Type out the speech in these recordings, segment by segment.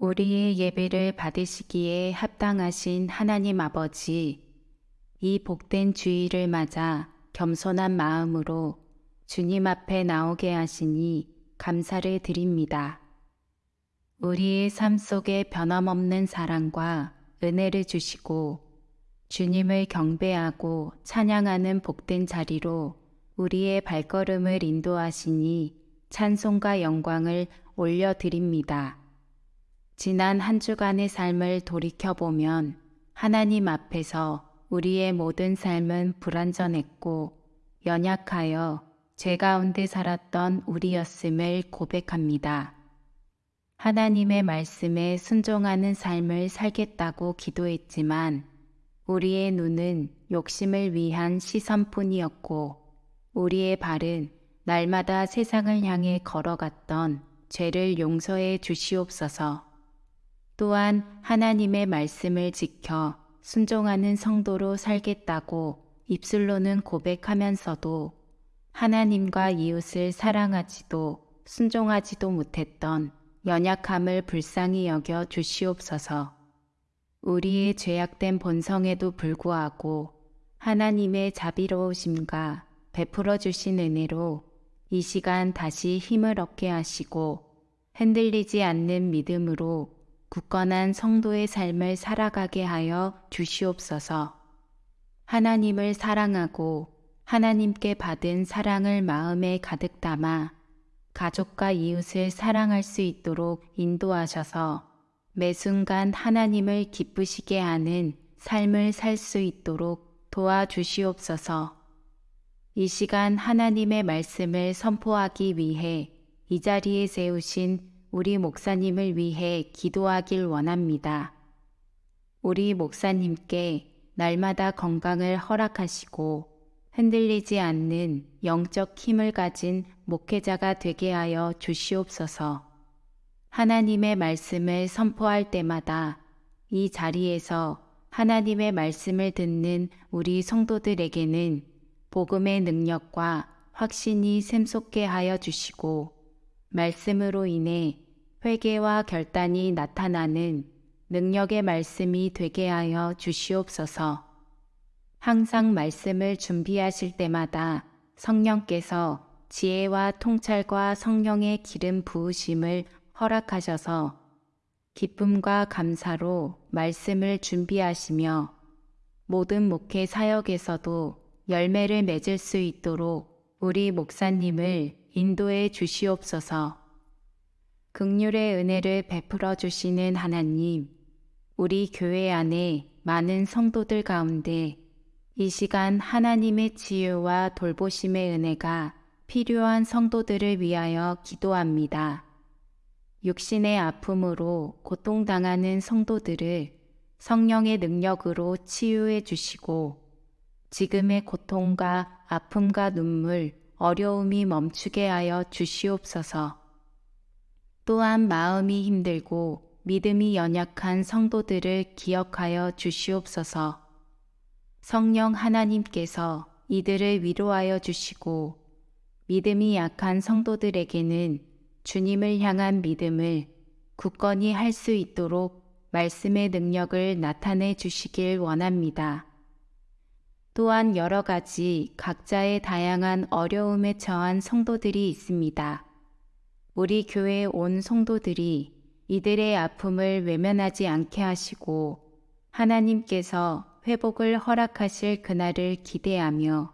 우리의 예배를 받으시기에 합당하신 하나님 아버지, 이 복된 주의를 맞아 겸손한 마음으로 주님 앞에 나오게 하시니 감사를 드립니다. 우리의 삶 속에 변함없는 사랑과 은혜를 주시고 주님을 경배하고 찬양하는 복된 자리로 우리의 발걸음을 인도하시니 찬송과 영광을 올려드립니다. 지난 한 주간의 삶을 돌이켜보면 하나님 앞에서 우리의 모든 삶은 불완전했고 연약하여 죄 가운데 살았던 우리였음을 고백합니다. 하나님의 말씀에 순종하는 삶을 살겠다고 기도했지만 우리의 눈은 욕심을 위한 시선뿐이었고 우리의 발은 날마다 세상을 향해 걸어갔던 죄를 용서해 주시옵소서. 또한 하나님의 말씀을 지켜 순종하는 성도로 살겠다고 입술로는 고백하면서도 하나님과 이웃을 사랑하지도 순종하지도 못했던 연약함을 불쌍히 여겨 주시옵소서. 우리의 죄악된 본성에도 불구하고 하나님의 자비로우심과 베풀어 주신 은혜로 이 시간 다시 힘을 얻게 하시고 흔들리지 않는 믿음으로 굳건한 성도의 삶을 살아가게 하여 주시옵소서. 하나님을 사랑하고 하나님께 받은 사랑을 마음에 가득 담아 가족과 이웃을 사랑할 수 있도록 인도하셔서 매 순간 하나님을 기쁘시게 하는 삶을 살 수 있도록 도와주시옵소서. 이 시간 하나님의 말씀을 선포하기 위해 이 자리에 세우신 우리 목사님을 위해 기도하길 원합니다. 우리 목사님께 날마다 건강을 허락하시고 흔들리지 않는 영적 힘을 가진 목회자가 되게 하여 주시옵소서. 하나님의 말씀을 선포할 때마다 이 자리에서 하나님의 말씀을 듣는 우리 성도들에게는 복음의 능력과 확신이 샘솟게 하여 주시고 말씀으로 인해 회개와 결단이 나타나는 능력의 말씀이 되게 하여 주시옵소서. 항상 말씀을 준비하실 때마다 성령께서 지혜와 통찰과 성령의 기름 부으심을 허락하셔서 기쁨과 감사로 말씀을 준비하시며 모든 목회 사역에서도 열매를 맺을 수 있도록 우리 목사님을 인도해 주시옵소서. 극률의 은혜를 베풀어 주시는 하나님, 우리 교회 안에 많은 성도들 가운데 이 시간 하나님의 치유와 돌보심의 은혜가 필요한 성도들을 위하여 기도합니다. 육신의 아픔으로 고통당하는 성도들을 성령의 능력으로 치유해 주시고 지금의 고통과 아픔과 눈물, 어려움이 멈추게 하여 주시옵소서. 또한 마음이 힘들고 믿음이 연약한 성도들을 기억하여 주시옵소서. 성령 하나님께서 이들을 위로하여 주시고 믿음이 약한 성도들에게는 주님을 향한 믿음을 굳건히 할 수 있도록 말씀의 능력을 나타내 주시길 원합니다. 또한 여러 가지 각자의 다양한 어려움에 처한 성도들이 있습니다. 우리 교회 온 성도들이 이들의 아픔을 외면하지 않게 하시고 하나님께서 회복을 허락하실 그날을 기대하며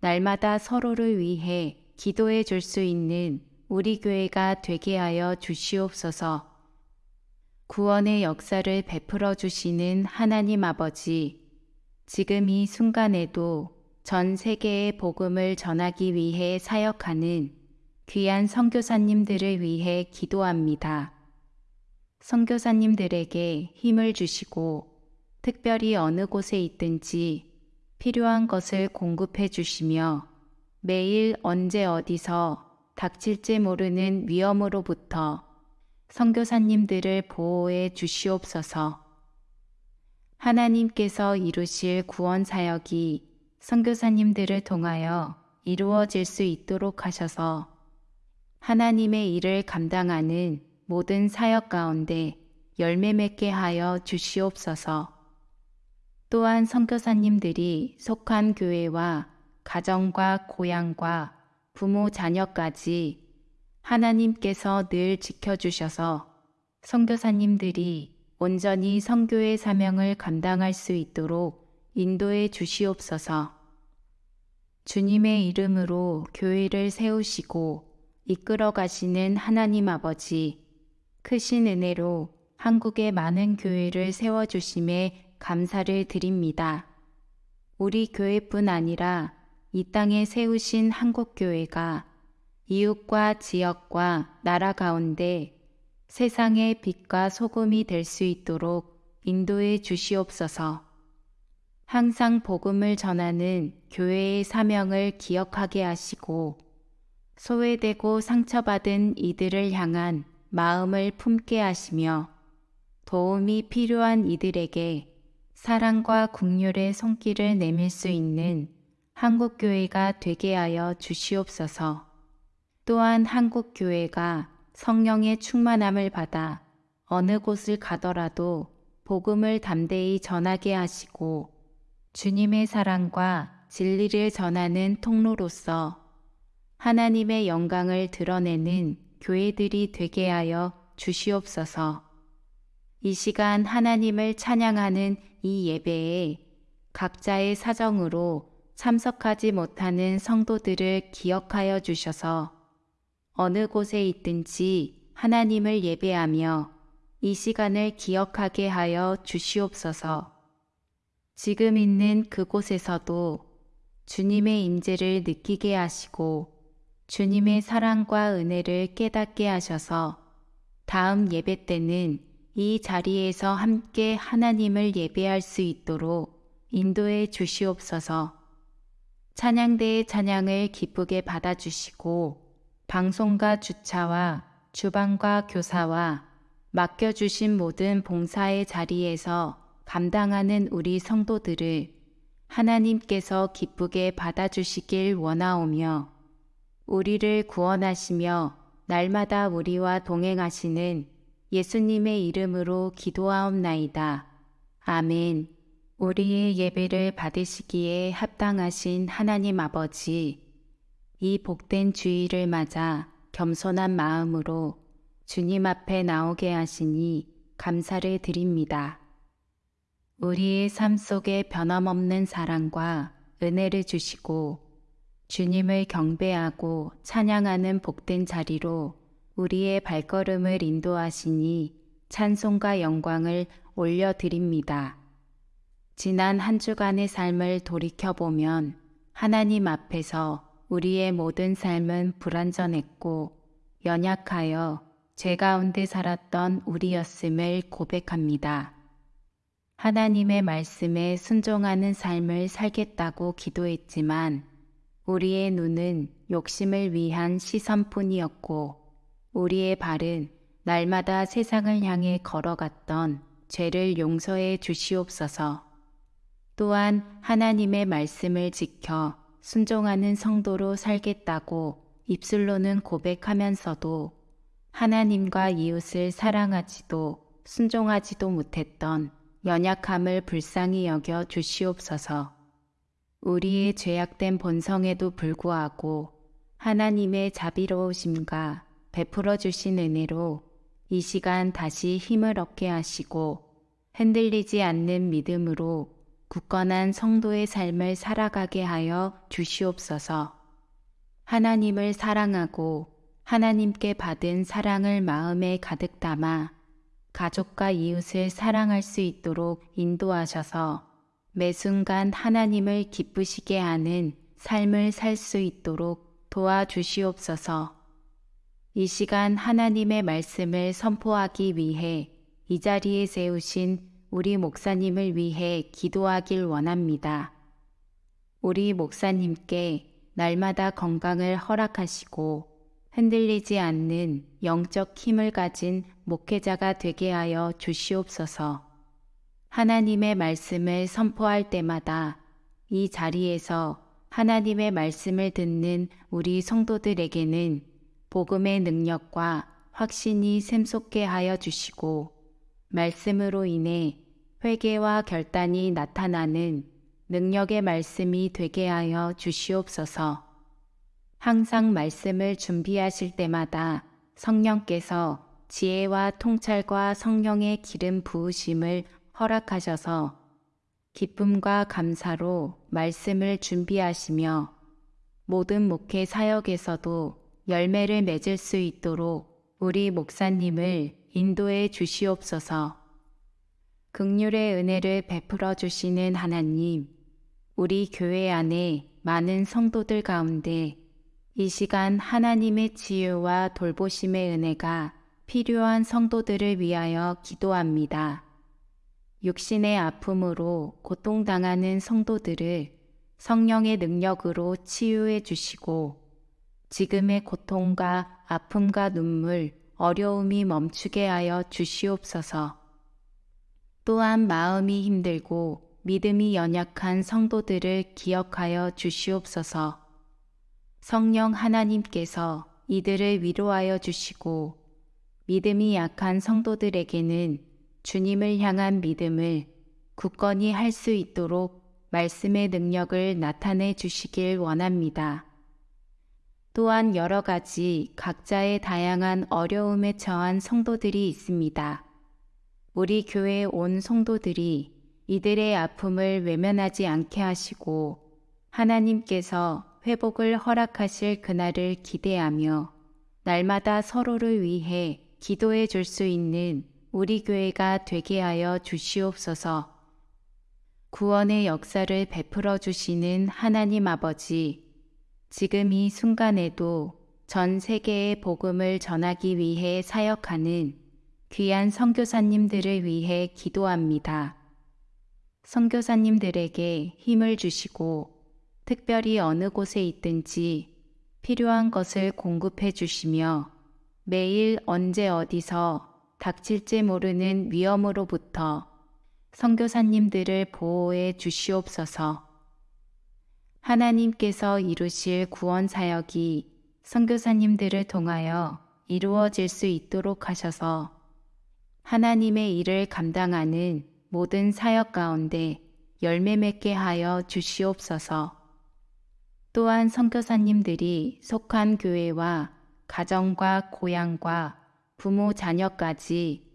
날마다 서로를 위해 기도해 줄 수 있는 우리 교회가 되게 하여 주시옵소서. 구원의 역사를 베풀어 주시는 하나님 아버지, 지금 이 순간에도 전 세계의 복음을 전하기 위해 사역하는 귀한 선교사님들을 위해 기도합니다. 선교사님들에게 힘을 주시고 특별히 어느 곳에 있든지 필요한 것을 공급해 주시며 매일 언제 어디서 닥칠지 모르는 위험으로부터 선교사님들을 보호해 주시옵소서. 하나님께서 이루실 구원 사역이 선교사님들을 통하여 이루어질 수 있도록 하셔서 하나님의 일을 감당하는 모든 사역 가운데 열매 맺게 하여 주시옵소서. 또한 선교사님들이 속한 교회와 가정과 고향과 부모 자녀까지 하나님께서 늘 지켜주셔서 선교사님들이 온전히 선교의 사명을 감당할 수 있도록 인도해 주시옵소서. 주님의 이름으로 교회를 세우시고 이끌어 가시는 하나님 아버지, 크신 은혜로 한국의 많은 교회를 세워주심에 감사를 드립니다. 우리 교회뿐 아니라 이 땅에 세우신 한국교회가 이웃과 지역과 나라 가운데 세상의 빛과 소금이 될 수 있도록 인도해 주시옵소서. 항상 복음을 전하는 교회의 사명을 기억하게 하시고 소외되고 상처받은 이들을 향한 마음을 품게 하시며 도움이 필요한 이들에게 사랑과 국률의 손길을 내밀 수 있는 한국교회가 되게 하여 주시옵소서. 또한 한국교회가 성령의 충만함을 받아 어느 곳을 가더라도 복음을 담대히 전하게 하시고 주님의 사랑과 진리를 전하는 통로로서 하나님의 영광을 드러내는 교회들이 되게 하여 주시옵소서. 이 시간 하나님을 찬양하는 이 예배에 각자의 사정으로 참석하지 못하는 성도들을 기억하여 주셔서 어느 곳에 있든지 하나님을 예배하며 이 시간을 기억하게 하여 주시옵소서. 지금 있는 그곳에서도 주님의 임재를 느끼게 하시고 주님의 사랑과 은혜를 깨닫게 하셔서 다음 예배 때는 이 자리에서 함께 하나님을 예배할 수 있도록 인도해 주시옵소서. 찬양대의 찬양을 기쁘게 받아주시고 방송과 주차와 주방과 교사와 맡겨주신 모든 봉사의 자리에서 감당하는 우리 성도들을 하나님께서 기쁘게 받아주시길 원하오며 우리를 구원하시며 날마다 우리와 동행하시는 예수님의 이름으로 기도하옵나이다. 아멘. 우리의 예배를 받으시기에 합당하신 하나님 아버지, 이 복된 주의를 맞아 겸손한 마음으로 주님 앞에 나오게 하시니 감사를 드립니다. 우리의 삶 속에 변함없는 사랑과 은혜를 주시고 주님을 경배하고 찬양하는 복된 자리로 우리의 발걸음을 인도하시니 찬송과 영광을 올려드립니다. 지난 한 주간의 삶을 돌이켜보면 하나님 앞에서 우리의 모든 삶은 불완전했고 연약하여 죄 가운데 살았던 우리였음을 고백합니다. 하나님의 말씀에 순종하는 삶을 살겠다고 기도했지만 우리의 눈은 욕심을 위한 시선뿐이었고 우리의 발은 날마다 세상을 향해 걸어갔던 죄를 용서해 주시옵소서. 또한 하나님의 말씀을 지켜 순종하는 성도로 살겠다고 입술로는 고백하면서도 하나님과 이웃을 사랑하지도 순종하지도 못했던 연약함을 불쌍히 여겨 주시옵소서. 우리의 죄악된 본성에도 불구하고 하나님의 자비로우심과 베풀어 주신 은혜로 이 시간 다시 힘을 얻게 하시고 흔들리지 않는 믿음으로 굳건한 성도의 삶을 살아가게 하여 주시옵소서. 하나님을 사랑하고 하나님께 받은 사랑을 마음에 가득 담아 가족과 이웃을 사랑할 수 있도록 인도하셔서 매 순간 하나님을 기쁘시게 하는 삶을 살 수 있도록 도와주시옵소서. 이 시간 하나님의 말씀을 선포하기 위해 이 자리에 세우신 우리 목사님을 위해 기도하길 원합니다. 우리 목사님께 날마다 건강을 허락하시고 흔들리지 않는 영적 힘을 가진 목회자가 되게 하여 주시옵소서. 하나님의 말씀을 선포할 때마다 이 자리에서 하나님의 말씀을 듣는 우리 성도들에게는 복음의 능력과 확신이 샘솟게 하여 주시고 말씀으로 인해 회개와 결단이 나타나는 능력의 말씀이 되게 하여 주시옵소서. 항상 말씀을 준비하실 때마다 성령께서 지혜와 통찰과 성령의 기름 부으심을 허락하셔서 기쁨과 감사로 말씀을 준비하시며 모든 목회 사역에서도 열매를 맺을 수 있도록 우리 목사님을 인도해 주시옵소서. 극률의 은혜를 베풀어 주시는 하나님, 우리 교회 안에 많은 성도들 가운데 이 시간 하나님의 치유와 돌보심의 은혜가 필요한 성도들을 위하여 기도합니다. 육신의 아픔으로 고통당하는 성도들을 성령의 능력으로 치유해 주시고 지금의 고통과 아픔과 눈물, 어려움이 멈추게 하여 주시옵소서. 또한 마음이 힘들고 믿음이 연약한 성도들을 기억하여 주시옵소서. 성령 하나님께서 이들을 위로하여 주시고 믿음이 약한 성도들에게는 주님을 향한 믿음을 굳건히 할 수 있도록 말씀의 능력을 나타내 주시길 원합니다. 또한 여러 가지 각자의 다양한 어려움에 처한 성도들이 있습니다. 우리 교회 온 성도들이 이들의 아픔을 외면하지 않게 하시고 하나님께서 회복을 허락하실 그날을 기대하며 날마다 서로를 위해 기도해 줄 수 있는 우리 교회가 되게 하여 주시옵소서. 구원의 역사를 베풀어 주시는 하나님 아버지, 지금 이 순간에도 전 세계의 복음을 전하기 위해 사역하는 귀한 선교사님들을 위해 기도합니다. 선교사님들에게 힘을 주시고 특별히 어느 곳에 있든지 필요한 것을 공급해 주시며 매일 언제 어디서 닥칠지 모르는 위험으로부터 선교사님들을 보호해 주시옵소서. 하나님께서 이루실 구원 사역이 선교사님들을 통하여 이루어질 수 있도록 하셔서 하나님의 일을 감당하는 모든 사역 가운데 열매 맺게 하여 주시옵소서. 또한 선교사님들이 속한 교회와 가정과 고향과 부모 자녀까지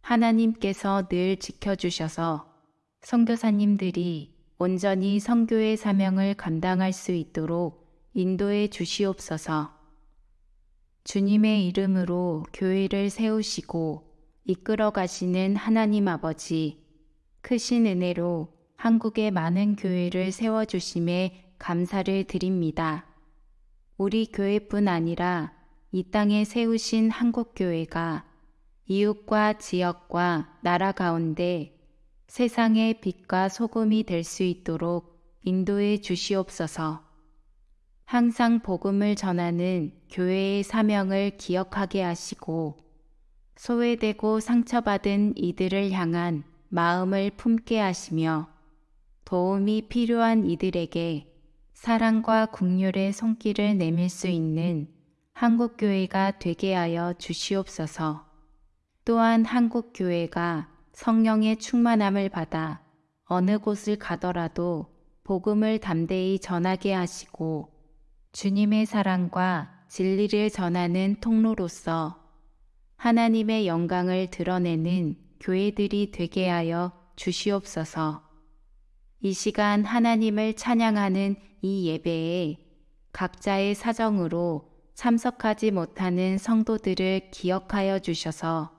하나님께서 늘 지켜주셔서 선교사님들이 온전히 성교의 사명을 감당할 수 있도록 인도해 주시옵소서. 주님의 이름으로 교회를 세우시고 이끌어 가시는 하나님 아버지, 크신 은혜로 한국의 많은 교회를 세워주심에 감사를 드립니다. 우리 교회뿐 아니라 이 땅에 세우신 한국교회가 이웃과 지역과 나라 가운데 세상의 빛과 소금이 될 수 있도록 인도해 주시옵소서. 항상 복음을 전하는 교회의 사명을 기억하게 하시고 소외되고 상처받은 이들을 향한 마음을 품게 하시며 도움이 필요한 이들에게 사랑과 국률의 손길을 내밀 수 있는 한국교회가 되게 하여 주시옵소서. 또한 한국교회가 성령의 충만함을 받아 어느 곳을 가더라도 복음을 담대히 전하게 하시고 주님의 사랑과 진리를 전하는 통로로서 하나님의 영광을 드러내는 교회들이 되게 하여 주시옵소서. 이 시간 하나님을 찬양하는 이 예배에 각자의 사정으로 참석하지 못하는 성도들을 기억하여 주셔서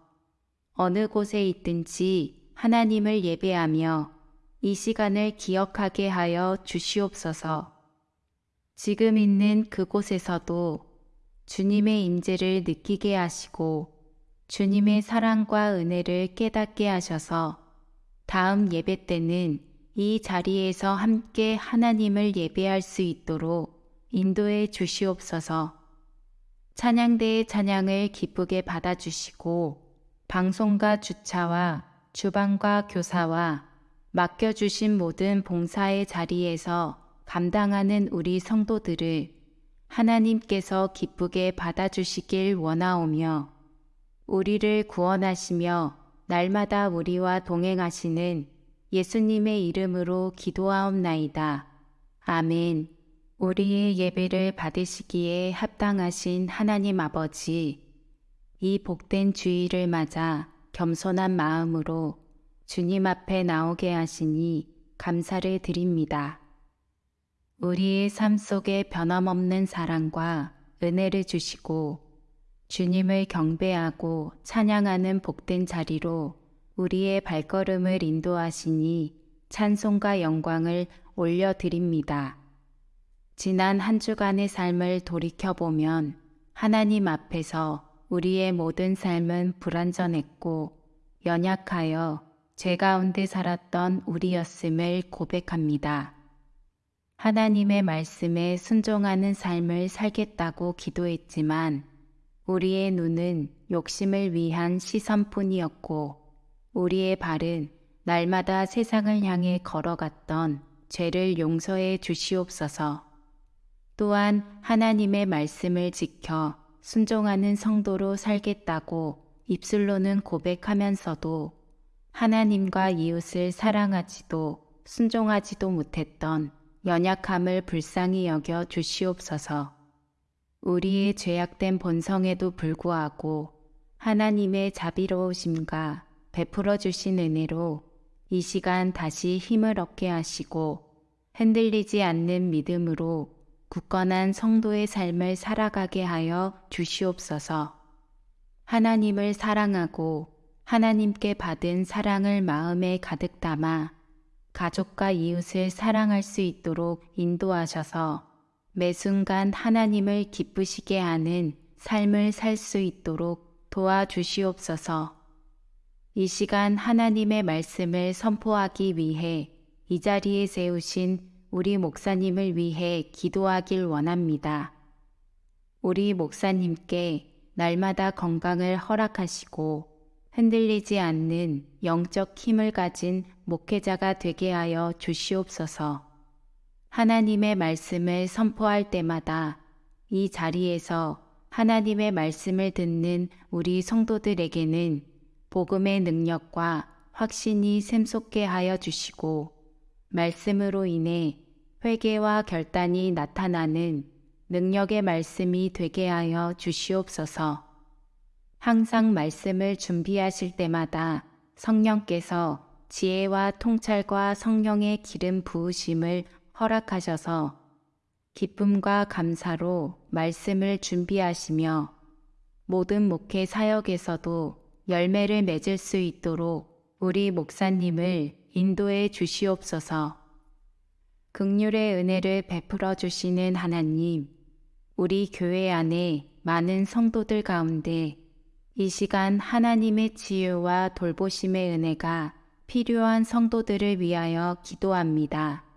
어느 곳에 있든지 하나님을 예배하며 이 시간을 기억하게 하여 주시옵소서. 지금 있는 그곳에서도 주님의 임재를 느끼게 하시고 주님의 사랑과 은혜를 깨닫게 하셔서 다음 예배 때는 이 자리에서 함께 하나님을 예배할 수 있도록 인도해 주시옵소서. 찬양대의 찬양을 기쁘게 받아주시고 방송과 주차와 주방과 교사와 맡겨주신 모든 봉사의 자리에서 감당하는 우리 성도들을 하나님께서 기쁘게 받아주시길 원하오며 우리를 구원하시며 날마다 우리와 동행하시는 예수님의 이름으로 기도하옵나이다. 아멘. 우리의 예배를 받으시기에 합당하신 하나님 아버지, 이 복된 주의를 맞아 겸손한 마음으로 주님 앞에 나오게 하시니 감사를 드립니다. 우리의 삶 속에 변함없는 사랑과 은혜를 주시고 주님을 경배하고 찬양하는 복된 자리로 우리의 발걸음을 인도하시니 찬송과 영광을 올려드립니다. 지난 한 주간의 삶을 돌이켜보면 하나님 앞에서 우리의 모든 삶은 불완전했고 연약하여 죄 가운데 살았던 우리였음을 고백합니다. 하나님의 말씀에 순종하는 삶을 살겠다고 기도했지만 우리의 눈은 욕심을 위한 시선뿐이었고 우리의 발은 날마다 세상을 향해 걸어갔던 죄를 용서해 주시옵소서. 또한 하나님의 말씀을 지켜 순종하는 성도로 살겠다고 입술로는 고백하면서도 하나님과 이웃을 사랑하지도 순종하지도 못했던 연약함을 불쌍히 여겨 주시옵소서. 우리의 죄악된 본성에도 불구하고 하나님의 자비로우심과 베풀어 주신 은혜로 이 시간 다시 힘을 얻게 하시고 흔들리지 않는 믿음으로 굳건한 성도의 삶을 살아가게 하여 주시옵소서. 하나님을 사랑하고 하나님께 받은 사랑을 마음에 가득 담아 가족과 이웃을 사랑할 수 있도록 인도하셔서 매 순간 하나님을 기쁘시게 하는 삶을 살 수 있도록 도와주시옵소서. 이 시간 하나님의 말씀을 선포하기 위해 이 자리에 세우신 우리 목사님을 위해 기도하길 원합니다. 우리 목사님께 날마다 건강을 허락하시고 흔들리지 않는 영적 힘을 가진 목회자가 되게 하여 주시옵소서. 하나님의 말씀을 선포할 때마다 이 자리에서 하나님의 말씀을 듣는 우리 성도들에게는 복음의 능력과 확신이 샘솟게 하여 주시고 말씀으로 인해 회개와 결단이 나타나는 능력의 말씀이 되게 하여 주시옵소서. 항상 말씀을 준비하실 때마다 성령께서 지혜와 통찰과 성령의 기름 부으심을 허락하셔서 기쁨과 감사로 말씀을 준비하시며 모든 목회 사역에서도 열매를 맺을 수 있도록 우리 목사님을 인도해 주시옵소서. 극률의 은혜를 베풀어 주시는 하나님, 우리 교회 안에 많은 성도들 가운데 이 시간 하나님의 치유와 돌보심의 은혜가 필요한 성도들을 위하여 기도합니다.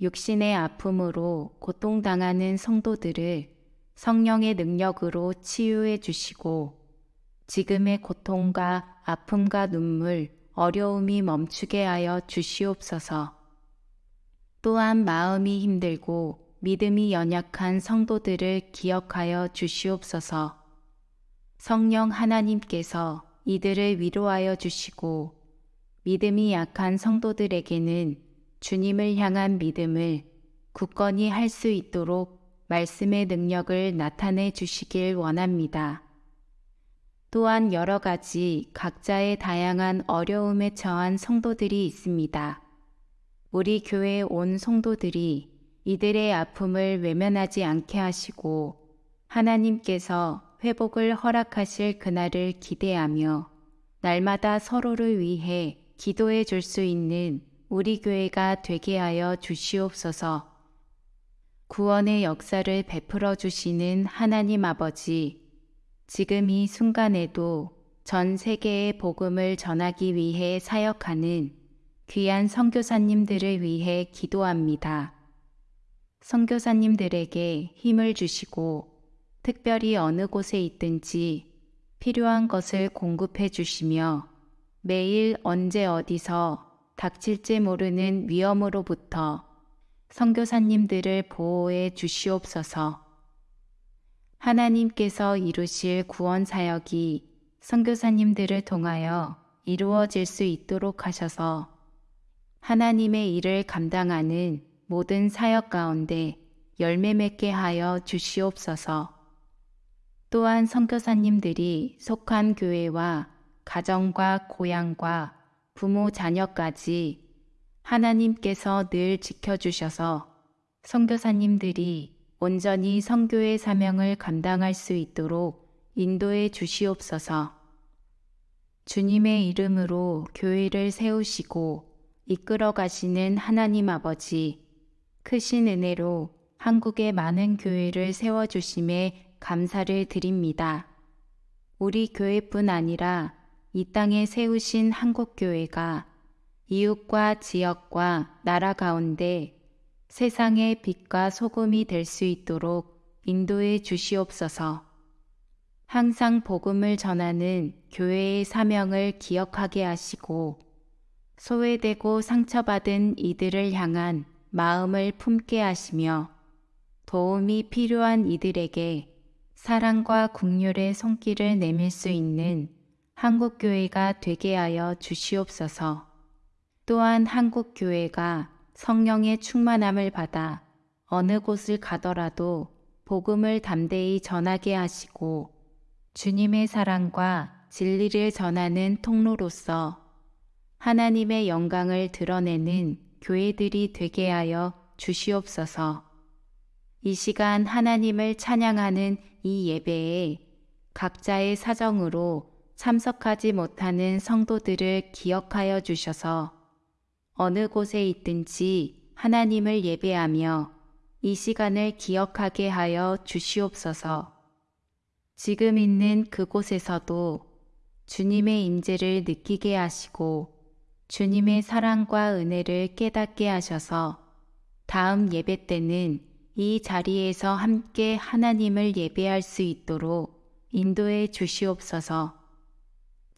육신의 아픔으로 고통당하는 성도들을 성령의 능력으로 치유해 주시고 지금의 고통과 아픔과 눈물, 어려움이 멈추게 하여 주시옵소서. 또한 마음이 힘들고 믿음이 연약한 성도들을 기억하여 주시옵소서. 성령 하나님께서 이들을 위로하여 주시고 믿음이 약한 성도들에게는 주님을 향한 믿음을 굳건히 할 수 있도록 말씀의 능력을 나타내 주시길 원합니다. 또한 여러 가지 각자의 다양한 어려움에 처한 성도들이 있습니다. 우리 교회 온 성도들이 이들의 아픔을 외면하지 않게 하시고 하나님께서 회복을 허락하실 그날을 기대하며 날마다 서로를 위해 기도해 줄 수 있는 우리 교회가 되게 하여 주시옵소서. 구원의 역사를 베풀어 주시는 하나님 아버지, 지금 이 순간에도 전 세계의 복음을 전하기 위해 사역하는 귀한 선교사님들을 위해 기도합니다. 선교사님들에게 힘을 주시고 특별히 어느 곳에 있든지 필요한 것을 공급해 주시며 매일 언제 어디서 닥칠지 모르는 위험으로부터 선교사님들을 보호해 주시옵소서. 하나님께서 이루실 구원 사역이 선교사님들을 통하여 이루어질 수 있도록 하셔서 하나님의 일을 감당하는 모든 사역 가운데 열매 맺게 하여 주시옵소서. 또한 선교사님들이 속한 교회와 가정과 고향과 부모 자녀까지 하나님께서 늘 지켜주셔서 선교사님들이 온전히 선교의 사명을 감당할 수 있도록 인도해 주시옵소서. 주님의 이름으로 교회를 세우시고 이끌어 가시는 하나님 아버지, 크신 은혜로 한국의 많은 교회를 세워주심에 감사를 드립니다. 우리 교회뿐 아니라 이 땅에 세우신 한국교회가 이웃과 지역과 나라 가운데 세상의 빛과 소금이 될 수 있도록 인도해 주시옵소서. 항상 복음을 전하는 교회의 사명을 기억하게 하시고 소외되고 상처받은 이들을 향한 마음을 품게 하시며 도움이 필요한 이들에게 사랑과 국률의 손길을 내밀 수 있는 한국교회가 되게 하여 주시옵소서. 또한 한국교회가 성령의 충만함을 받아 어느 곳을 가더라도 복음을 담대히 전하게 하시고 주님의 사랑과 진리를 전하는 통로로서 하나님의 영광을 드러내는 교회들이 되게 하여 주시옵소서. 이 시간 하나님을 찬양하는 이 예배에 각자의 사정으로 참석하지 못하는 성도들을 기억하여 주셔서 어느 곳에 있든지 하나님을 예배하며 이 시간을 기억하게 하여 주시옵소서. 지금 있는 그곳에서도 주님의 임재를 느끼게 하시고 주님의 사랑과 은혜를 깨닫게 하셔서 다음 예배 때는 이 자리에서 함께 하나님을 예배할 수 있도록 인도해 주시옵소서.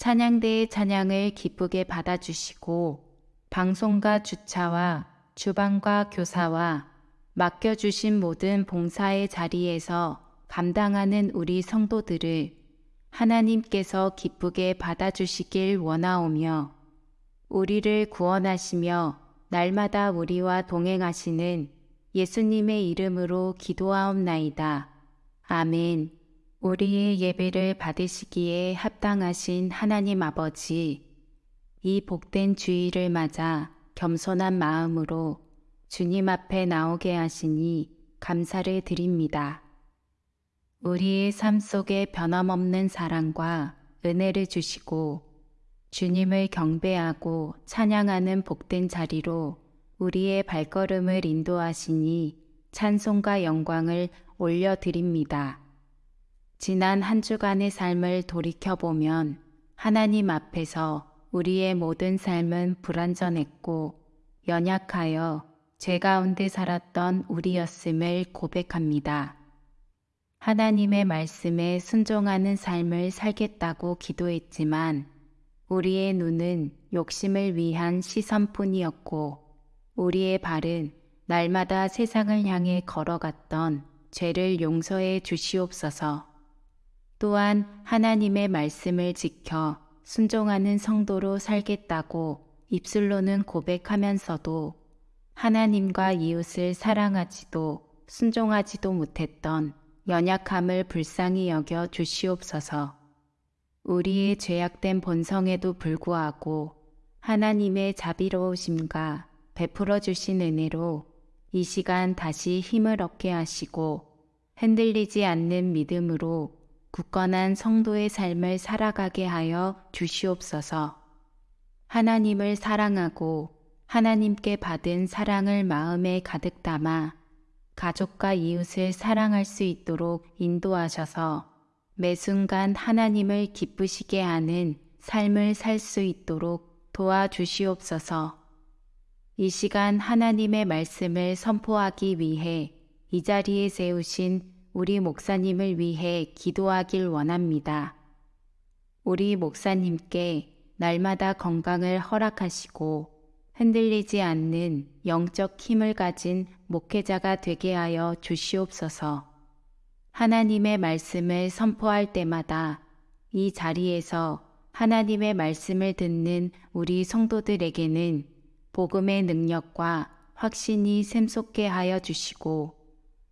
찬양대의 찬양을 기쁘게 받아주시고 방송과 주차와 주방과 교사와 맡겨주신 모든 봉사의 자리에서 감당하는 우리 성도들을 하나님께서 기쁘게 받아주시길 원하오며 우리를 구원하시며 날마다 우리와 동행하시는 예수님의 이름으로 기도하옵나이다. 아멘. 우리의 예배를 받으시기에 합당하신 하나님 아버지, 이 복된 주의를 맞아 겸손한 마음으로 주님 앞에 나오게 하시니 감사를 드립니다. 우리의 삶 속에 변함없는 사랑과 은혜를 주시고 주님을 경배하고 찬양하는 복된 자리로 우리의 발걸음을 인도하시니 찬송과 영광을 올려드립니다. 지난 한 주간의 삶을 돌이켜보면 하나님 앞에서 우리의 모든 삶은 불완전했고 연약하여 죄 가운데 살았던 우리였음을 고백합니다. 하나님의 말씀에 순종하는 삶을 살겠다고 기도했지만 우리의 눈은 욕심을 위한 시선뿐이었고 우리의 발은 날마다 세상을 향해 걸어갔던 죄를 용서해 주시옵소서. 또한 하나님의 말씀을 지켜 순종하는 성도로 살겠다고 입술로는 고백하면서도 하나님과 이웃을 사랑하지도 순종하지도 못했던 연약함을 불쌍히 여겨 주시옵소서. 우리의 죄악된 본성에도 불구하고 하나님의 자비로우심과 베풀어 주신 은혜로 이 시간 다시 힘을 얻게 하시고 흔들리지 않는 믿음으로 굳건한 성도의 삶을 살아가게 하여 주시옵소서. 하나님을 사랑하고 하나님께 받은 사랑을 마음에 가득 담아 가족과 이웃을 사랑할 수 있도록 인도하셔서 매 순간 하나님을 기쁘시게 하는 삶을 살 수 있도록 도와주시옵소서. 이 시간 하나님의 말씀을 선포하기 위해 이 자리에 세우신 우리 목사님을 위해 기도하길 원합니다. 우리 목사님께 날마다 건강을 허락하시고 흔들리지 않는 영적 힘을 가진 목회자가 되게 하여 주시옵소서. 하나님의 말씀을 선포할 때마다 이 자리에서 하나님의 말씀을 듣는 우리 성도들에게는 복음의 능력과 확신이 샘솟게 하여 주시고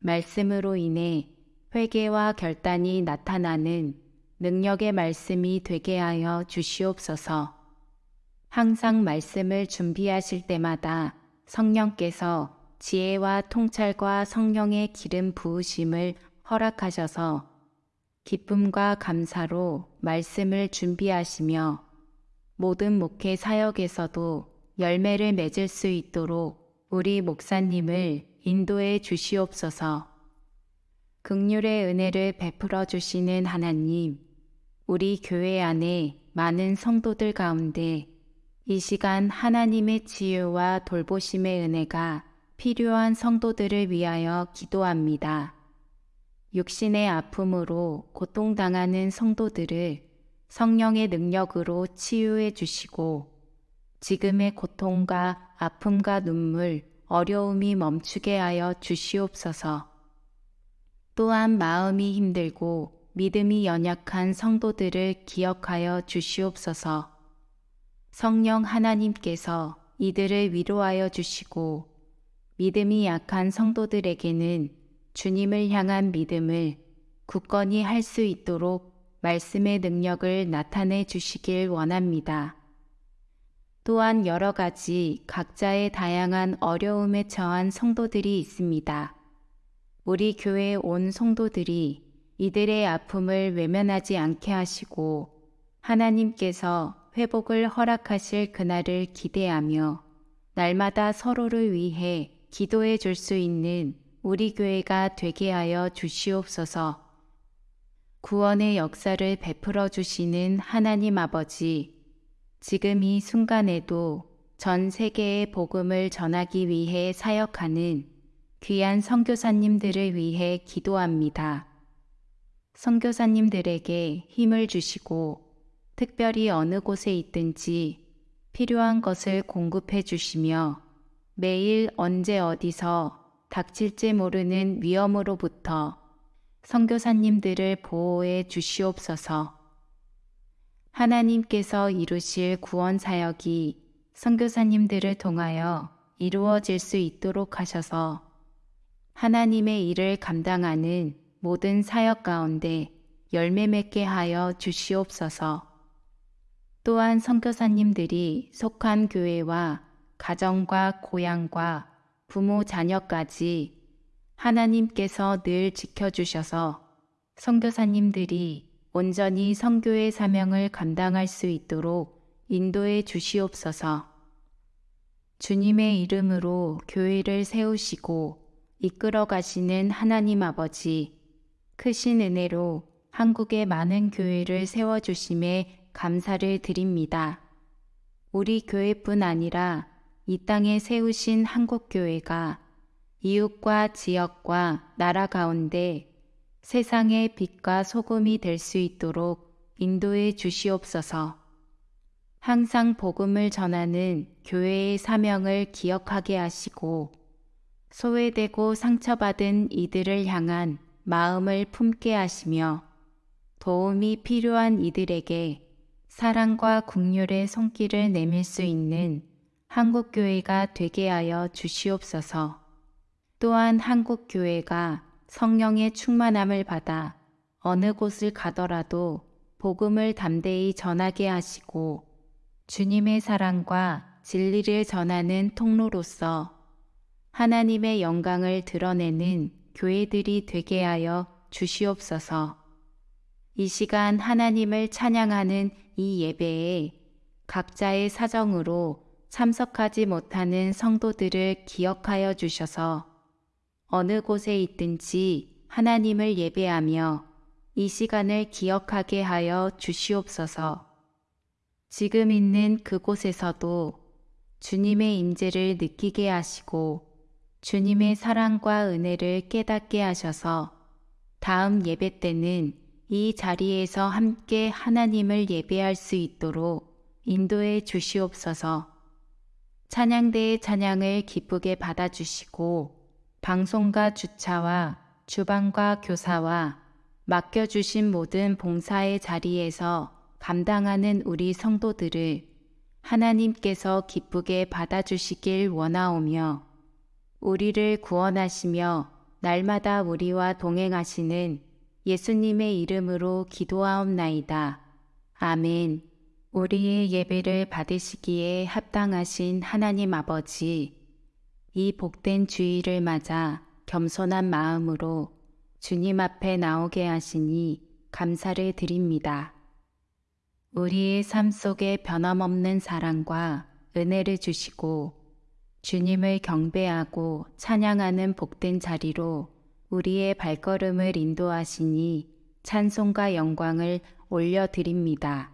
말씀으로 인해 회개와 결단이 나타나는 능력의 말씀이 되게 하여 주시옵소서. 항상 말씀을 준비하실 때마다 성령께서 지혜와 통찰과 성령의 기름 부으심을 허락하셔서 기쁨과 감사로 말씀을 준비하시며 모든 목회 사역에서도 열매를 맺을 수 있도록 우리 목사님을 인도해 주시옵소서. 극률의 은혜를 베풀어 주시는 하나님, 우리 교회 안에 많은 성도들 가운데 이 시간 하나님의 치유와 돌보심의 은혜가 필요한 성도들을 위하여 기도합니다. 육신의 아픔으로 고통당하는 성도들을 성령의 능력으로 치유해 주시고 지금의 고통과 아픔과 눈물, 어려움이 멈추게 하여 주시옵소서. 또한 마음이 힘들고 믿음이 연약한 성도들을 기억하여 주시옵소서. 성령 하나님께서 이들을 위로하여 주시고 믿음이 약한 성도들에게는 주님을 향한 믿음을 굳건히 할 수 있도록 말씀의 능력을 나타내 주시길 원합니다. 또한 여러 가지 각자의 다양한 어려움에 처한 성도들이 있습니다. 우리 교회 온 성도들이 이들의 아픔을 외면하지 않게 하시고 하나님께서 회복을 허락하실 그날을 기대하며 날마다 서로를 위해 기도해 줄 수 있는 우리 교회가 되게 하여 주시옵소서. 구원의 역사를 베풀어 주시는 하나님 아버지, 지금 이 순간에도 전 세계의 복음을 전하기 위해 사역하는 귀한 선교사님들을 위해 기도합니다. 선교사님들에게 힘을 주시고 특별히 어느 곳에 있든지 필요한 것을 공급해 주시며 매일 언제 어디서 닥칠지 모르는 위험으로부터 선교사님들을 보호해 주시옵소서. 하나님께서 이루실 구원 사역이 선교사님들을 통하여 이루어질 수 있도록 하셔서 하나님의 일을 감당하는 모든 사역 가운데 열매 맺게 하여 주시옵소서. 또한 선교사님들이 속한 교회와 가정과 고향과 부모 자녀까지 하나님께서 늘 지켜주셔서 선교사님들이 온전히 성교의 사명을 감당할 수 있도록 인도해 주시옵소서. 주님의 이름으로 교회를 세우시고 이끌어 가시는 하나님 아버지, 크신 은혜로 한국의 많은 교회를 세워주심에 감사를 드립니다. 우리 교회뿐 아니라 이 땅에 세우신 한국교회가 이웃과 지역과 나라 가운데 세상의 빛과 소금이 될 수 있도록 인도해 주시옵소서. 항상 복음을 전하는 교회의 사명을 기억하게 하시고 소외되고 상처받은 이들을 향한 마음을 품게 하시며 도움이 필요한 이들에게 사랑과 국률의 손길을 내밀 수 있는 한국교회가 되게 하여 주시옵소서. 또한 한국교회가 성령의 충만함을 받아 어느 곳을 가더라도 복음을 담대히 전하게 하시고 주님의 사랑과 진리를 전하는 통로로서 하나님의 영광을 드러내는 교회들이 되게 하여 주시옵소서. 이 시간 하나님을 찬양하는 이 예배에 각자의 사정으로 참석하지 못하는 성도들을 기억하여 주셔서 어느 곳에 있든지 하나님을 예배하며 이 시간을 기억하게 하여 주시옵소서. 지금 있는 그곳에서도 주님의 임재를 느끼게 하시고 주님의 사랑과 은혜를 깨닫게 하셔서 다음 예배 때는 이 자리에서 함께 하나님을 예배할 수 있도록 인도해 주시옵소서. 찬양대의 찬양을 기쁘게 받아주시고 방송과 주차와 주방과 교사와 맡겨주신 모든 봉사의 자리에서 감당하는 우리 성도들을 하나님께서 기쁘게 받아주시길 원하오며 우리를 구원하시며 날마다 우리와 동행하시는 예수님의 이름으로 기도하옵나이다. 아멘. 우리의 예배를 받으시기에 합당하신 하나님 아버지, 이 복된 주의를 맞아 겸손한 마음으로 주님 앞에 나오게 하시니 감사를 드립니다. 우리의 삶 속에 변함없는 사랑과 은혜를 주시고 주님을 경배하고 찬양하는 복된 자리로 우리의 발걸음을 인도하시니 찬송과 영광을 올려드립니다.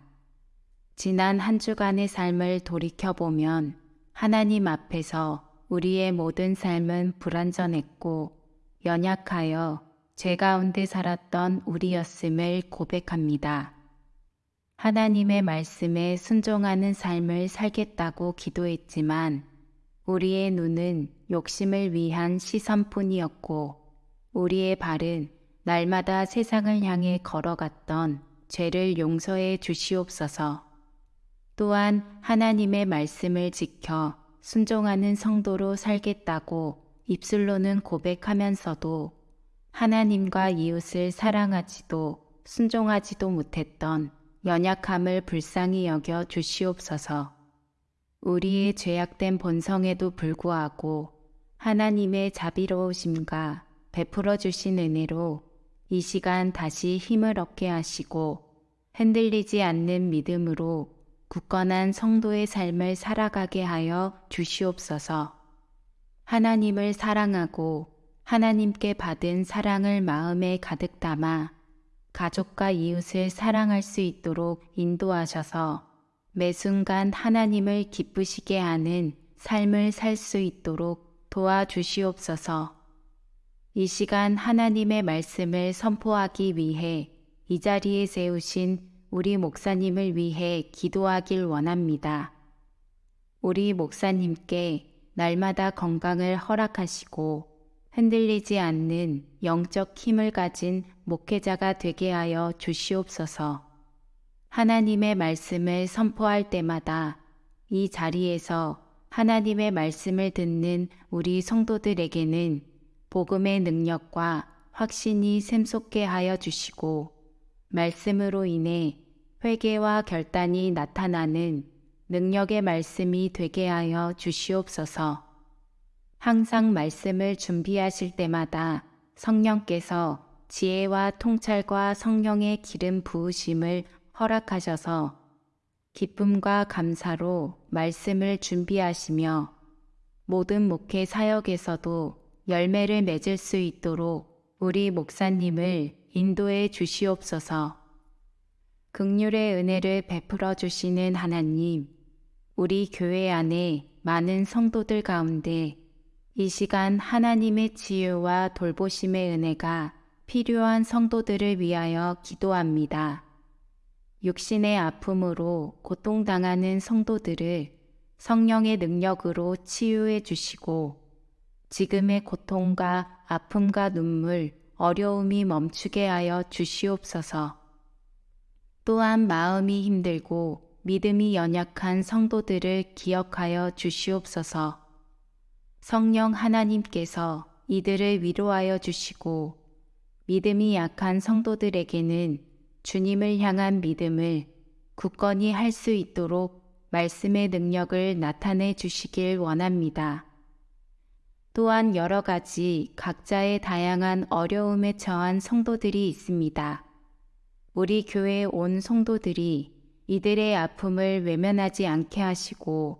지난 한 주간의 삶을 돌이켜보면 하나님 앞에서 우리의 모든 삶은 불완전했고 연약하여 죄 가운데 살았던 우리였음을 고백합니다. 하나님의 말씀에 순종하는 삶을 살겠다고 기도했지만 우리의 눈은 욕심을 위한 시선뿐이었고 우리의 발은 날마다 세상을 향해 걸어갔던 죄를 용서해 주시옵소서. 또한 하나님의 말씀을 지켜 순종하는 성도로 살겠다고 입술로는 고백하면서도 하나님과 이웃을 사랑하지도 순종하지도 못했던 연약함을 불쌍히 여겨 주시옵소서. 우리의 죄악된 본성에도 불구하고 하나님의 자비로우심과 베풀어 주신 은혜로 이 시간 다시 힘을 얻게 하시고 흔들리지 않는 믿음으로 굳건한 성도의 삶을 살아가게 하여 주시옵소서. 하나님을 사랑하고 하나님께 받은 사랑을 마음에 가득 담아 가족과 이웃을 사랑할 수 있도록 인도하셔서 매 순간 하나님을 기쁘시게 하는 삶을 살 수 있도록 도와주시옵소서. 이 시간 하나님의 말씀을 선포하기 위해 이 자리에 세우신 우리 목사님을 위해 기도하길 원합니다. 우리 목사님께 날마다 건강을 허락하시고 흔들리지 않는 영적 힘을 가진 목회자가 되게 하여 주시옵소서. 하나님의 말씀을 선포할 때마다 이 자리에서 하나님의 말씀을 듣는 우리 성도들에게는 복음의 능력과 확신이 샘솟게 하여 주시고 말씀으로 인해 회개와 결단이 나타나는 능력의 말씀이 되게 하여 주시옵소서. 항상 말씀을 준비하실 때마다 성령께서 지혜와 통찰과 성령의 기름 부으심을 허락하셔서 기쁨과 감사로 말씀을 준비하시며 모든 목회 사역에서도 열매를 맺을 수 있도록 우리 목사님을 인도해 주시옵소서. 극률의 은혜를 베풀어 주시는 하나님, 우리 교회 안에 많은 성도들 가운데 이 시간 하나님의 치유와 돌보심의 은혜가 필요한 성도들을 위하여 기도합니다. 육신의 아픔으로 고통당하는 성도들을 성령의 능력으로 치유해 주시고 지금의 고통과 아픔과 눈물, 어려움이 멈추게 하여 주시옵소서. 또한 마음이 힘들고 믿음이 연약한 성도들을 기억하여 주시옵소서. 성령 하나님께서 이들을 위로하여 주시고 믿음이 약한 성도들에게는 주님을 향한 믿음을 굳건히 할 수 있도록 말씀의 능력을 나타내 주시길 원합니다. 또한 여러 가지 각자의 다양한 어려움에 처한 성도들이 있습니다. 우리 교회 온 성도들이 이들의 아픔을 외면하지 않게 하시고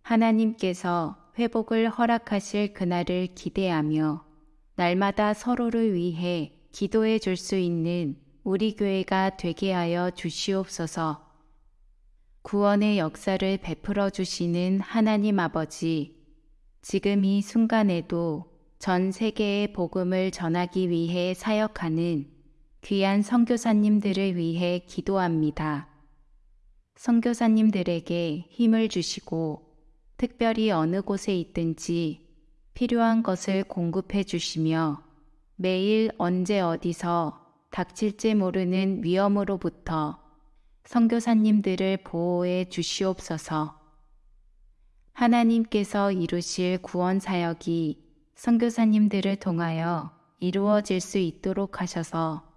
하나님께서 회복을 허락하실 그날을 기대하며 날마다 서로를 위해 기도해 줄 수 있는 우리 교회가 되게 하여 주시옵소서. 구원의 역사를 베풀어 주시는 하나님 아버지, 지금 이 순간에도 전 세계의 복음을 전하기 위해 사역하는 귀한 선교사님들을 위해 기도합니다. 선교사님들에게 힘을 주시고 특별히 어느 곳에 있든지 필요한 것을 공급해 주시며 매일 언제 어디서 닥칠지 모르는 위험으로부터 선교사님들을 보호해 주시옵소서. 하나님께서 이루실 구원 사역이 선교사님들을 통하여 이루어질 수 있도록 하셔서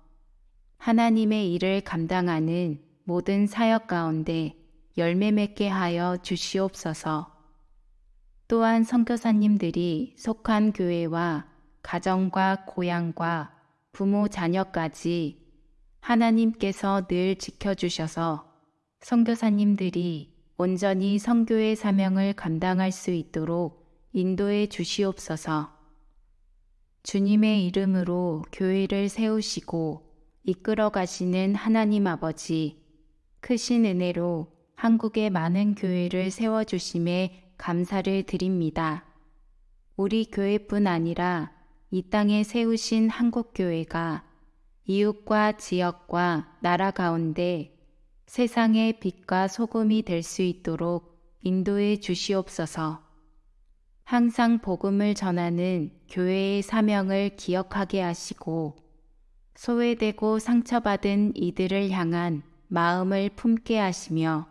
하나님의 일을 감당하는 모든 사역 가운데 열매 맺게 하여 주시옵소서. 또한 선교사님들이 속한 교회와 가정과 고향과 부모 자녀까지 하나님께서 늘 지켜주셔서 선교사님들이 온전히 선교의 사명을 감당할 수 있도록 인도해 주시옵소서. 주님의 이름으로 교회를 세우시고 이끌어 가시는 하나님 아버지, 크신 은혜로 한국의 많은 교회를 세워주심에 감사를 드립니다. 우리 교회뿐 아니라 이 땅에 세우신 한국교회가 이웃과 지역과 나라 가운데 세상의 빛과 소금이 될 수 있도록 인도해 주시옵소서. 항상 복음을 전하는 교회의 사명을 기억하게 하시고 소외되고 상처받은 이들을 향한 마음을 품게 하시며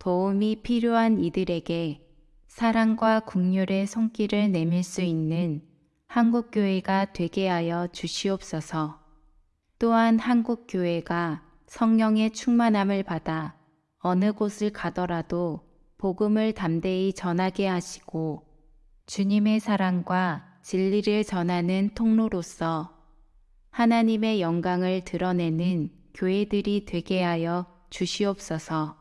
도움이 필요한 이들에게 사랑과 국률의 손길을 내밀 수 있는 한국교회가 되게 하여 주시옵소서. 또한 한국교회가 성령의 충만함을 받아 어느 곳을 가더라도 복음을 담대히 전하게 하시고 주님의 사랑과 진리를 전하는 통로로서 하나님의 영광을 드러내는 교회들이 되게 하여 주시옵소서.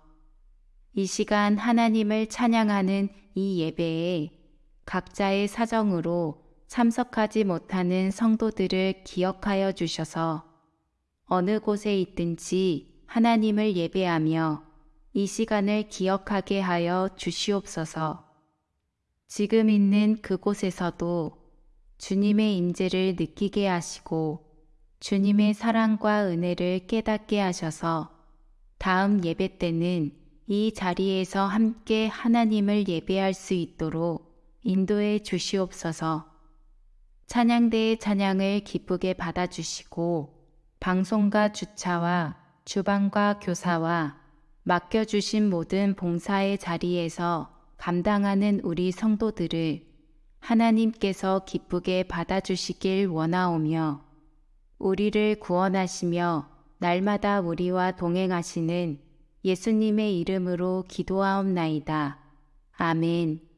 이 시간 하나님을 찬양하는 이 예배에 각자의 사정으로 참석하지 못하는 성도들을 기억하여 주셔서 어느 곳에 있든지 하나님을 예배하며 이 시간을 기억하게 하여 주시옵소서. 지금 있는 그곳에서도 주님의 임재를 느끼게 하시고 주님의 사랑과 은혜를 깨닫게 하셔서 다음 예배 때는 이 자리에서 함께 하나님을 예배할 수 있도록 인도해 주시옵소서. 찬양대의 찬양을 기쁘게 받아주시고 방송과 주차와 주방과 교사와 맡겨주신 모든 봉사의 자리에서 감당하는 우리 성도들을 하나님께서 기쁘게 받아주시길 원하오며 우리를 구원하시며 날마다 우리와 동행하시는 예수님의 이름으로 기도하옵나이다. 아멘.